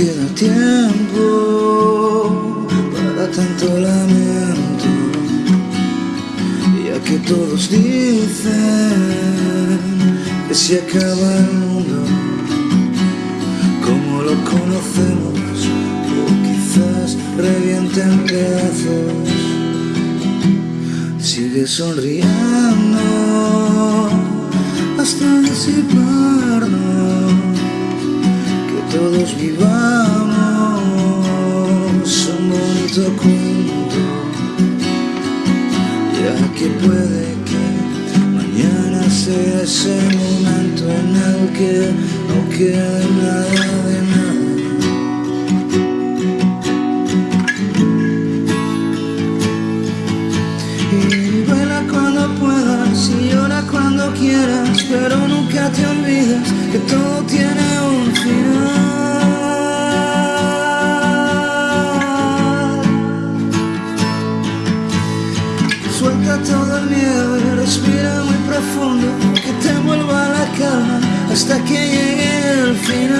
queda tiempo para tanto lamento, ya que todos dicen que se acaba el mundo como lo conocemos, o quizás reviente en pedazos. Sigue sonriendo hasta disiparnos todos vivamos un bonito cuento, ya que puede que mañana sea ese momento en el que no quede nada de nada. Y vuela cuando puedas y llora cuando quieras, pero nunca te olvides que todo tiene el respira muy profundo Que te vuelva la calma hasta que llegue el final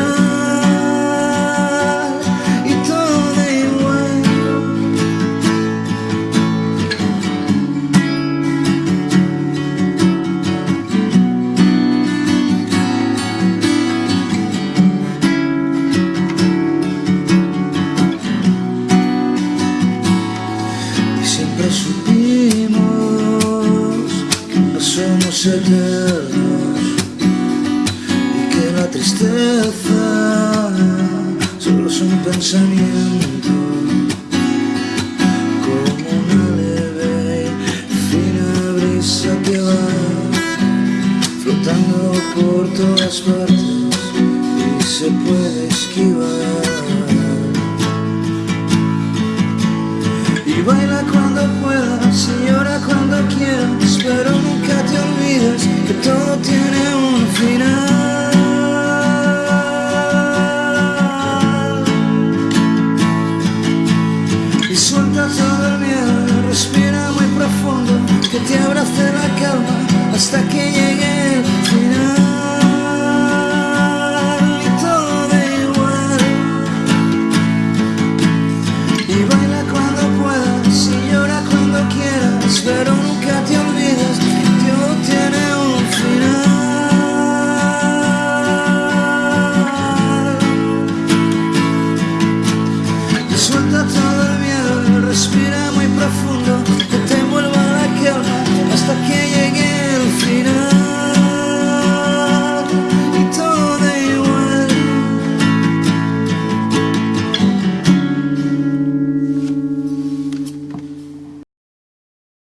somos eternos y que la tristeza solo es un pensamiento como una leve y fina brisa que va flotando por todas partes y se puede esquivar. Y baila cuando puedas y llora cuando quieras Pero que todo tiene un final. Y suelta todo el miedo, respira muy profundo Que te abrace la calma hasta que llegue el final. Y todo da igual. Y baila cuando puedas y llora cuando quieras, pero nunca te